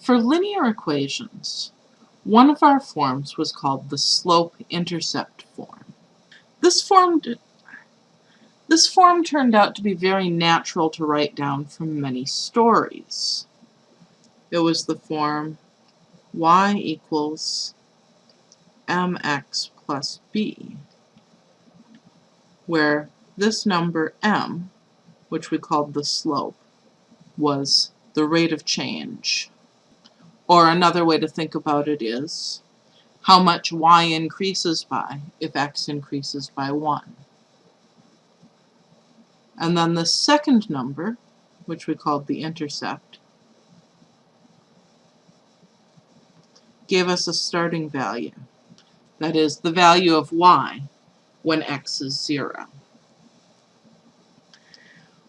For linear equations, one of our forms was called the slope-intercept form. This form, this form turned out to be very natural to write down from many stories. It was the form y equals mx plus b, where this number m, which we called the slope, was the rate of change. Or another way to think about it is how much y increases by if x increases by 1. And then the second number, which we called the intercept, gave us a starting value. That is, the value of y when x is 0.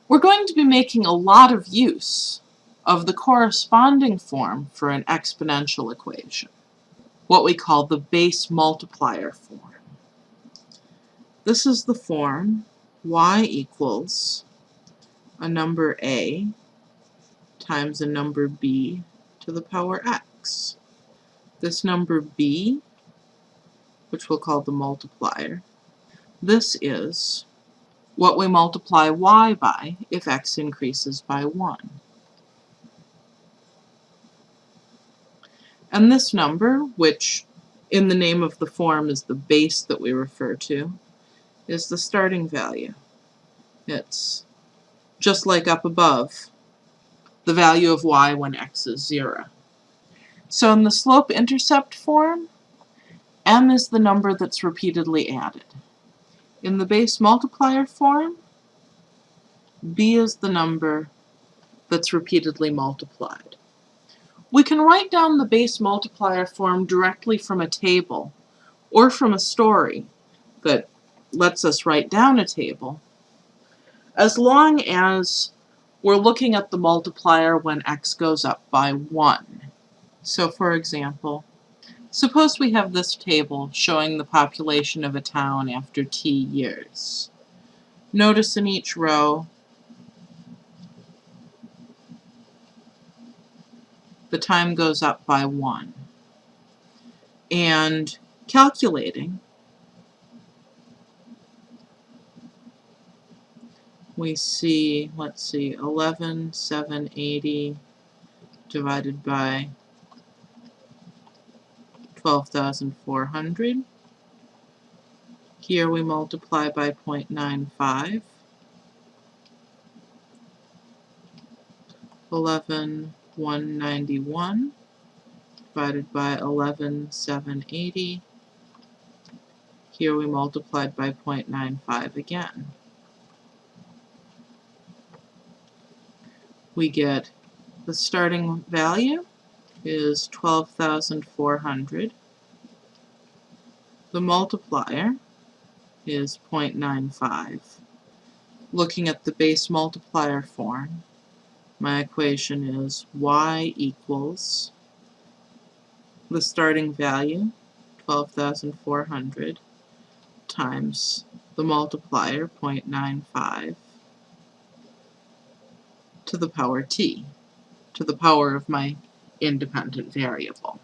We're going to be making a lot of use of the corresponding form for an exponential equation, what we call the base multiplier form. This is the form y equals a number a times a number b to the power x. This number b, which we'll call the multiplier, this is what we multiply y by if x increases by 1. And this number, which in the name of the form is the base that we refer to, is the starting value. It's just like up above, the value of y when x is 0. So in the slope-intercept form, m is the number that's repeatedly added. In the base multiplier form, b is the number that's repeatedly multiplied. We can write down the base multiplier form directly from a table or from a story that lets us write down a table as long as we're looking at the multiplier when x goes up by 1. So for example, suppose we have this table showing the population of a town after t years. Notice in each row the time goes up by 1. And calculating, we see, let's see, 11,780 divided by 12,400. Here we multiply by 0.95. 11 191 divided by 11,780. Here we multiplied by 0.95 again. We get the starting value is 12,400. The multiplier is 0.95. Looking at the base multiplier form, my equation is y equals the starting value, 12,400, times the multiplier, 0.95, to the power t, to the power of my independent variable.